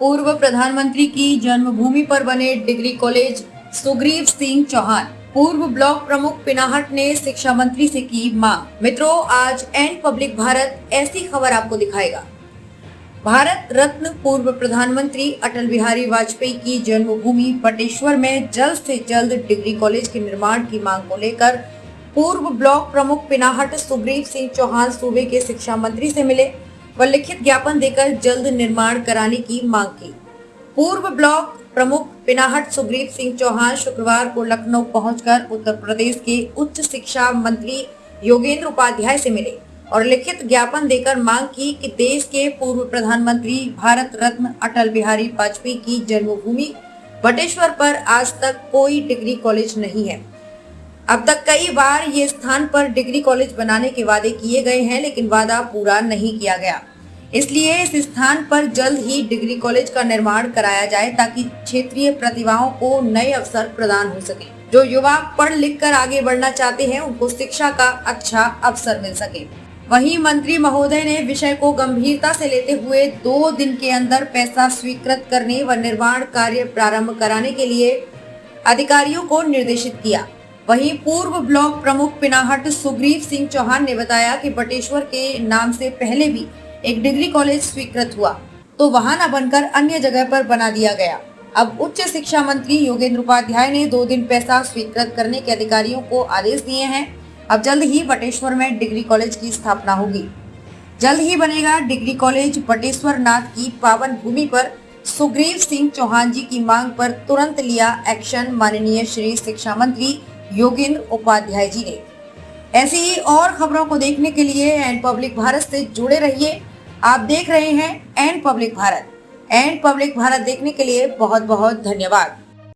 पूर्व प्रधानमंत्री की जन्मभूमि पर बने डिग्री कॉलेज सुग्रीव सिंह चौहान। पूर्व ब्लॉक प्रमुख पिनाहट ने शिक्षा मंत्री से की मांग। मित्रों, आज एंड पब्लिक भारत ऐसी खबर आपको दिखाएगा। भारत रत्न पूर्व प्रधानमंत्री अटल बिहारी वाजपेयी की जन्मभूमि बटेश्वर में जल्द से जल्द डिग्री कॉलेज के निर्माण की मांग को लेकर पूर्व ब्लॉक प्रमुख पिनाहट सुग्रीव सिंह चौहान सूबे के शिक्षा मंत्री से मिले। व लिखित ज्ञापन देकर जल्द निर्माण कराने की मांग की। पूर्व ब्लॉक प्रमुख पिनाहट सुग्रीव सिंह चौहान शुक्रवार को लखनऊ पहुंचकर उत्तर प्रदेश के उच्च शिक्षा मंत्री योगेंद्र उपाध्याय से मिले और लिखित ज्ञापन देकर मांग की कि देश के पूर्व प्रधानमंत्री भारत रत्न अटल बिहारी वाजपेयी की जन्मभूमि बटेश्वर पर आज तक कोई डिग्री कॉलेज नहीं है। अब तक कई बार ये स्थान पर डिग्री कॉलेज बनाने के वादे किए गए हैं, लेकिन वादा पूरा नहीं किया गया। इसलिए इस स्थान पर जल्द ही डिग्री कॉलेज का निर्माण कराया जाए, ताकि क्षेत्रीय प्रतिभाओं को नए अवसर प्रदान हो सके। जो युवा पढ़ लिख कर आगे बढ़ना चाहते हैं, उनको शिक्षा का अच्छा अवसर मिल सके। वहीं मंत्री महोदय ने विषय को गंभीरता से लेते हुए दो दिन के अंदर पैसा स्वीकृत करने व निर्माण कार्य प्रारंभ कराने के लिए अधिकारियों को निर्देशित किया। वहीं पूर्व ब्लॉक प्रमुख पिनाहट सुग्रीव सिंह चौहान ने बताया कि बटेश्वर के नाम से पहले भी एक डिग्री कॉलेज स्वीकृत हुआ तो वहाँ न बनकर अन्य जगह पर बना दिया गया। अब उच्च शिक्षा मंत्री योगेंद्र उपाध्याय ने दो दिन पैसा स्वीकृत करने के अधिकारियों को आदेश दिए हैं। अब जल्द ही बटेश्वर में डिग्री कॉलेज की स्थापना होगी। जल्द ही बनेगा डिग्री कॉलेज बटेश्वर नाथ की पावन भूमि पर। सुग्रीव सिंह चौहान जी की मांग पर तुरंत लिया एक्शन माननीय श्री शिक्षा मंत्री योगेंद्र उपाध्याय जी ने। ऐसी ही और खबरों को देखने के लिए एंड पब्लिक भारत से जुड़े रहिए। आप देख रहे हैं and public Bharat. And public Bharat देखने के लिए बहुत बहुत धन्यवाद।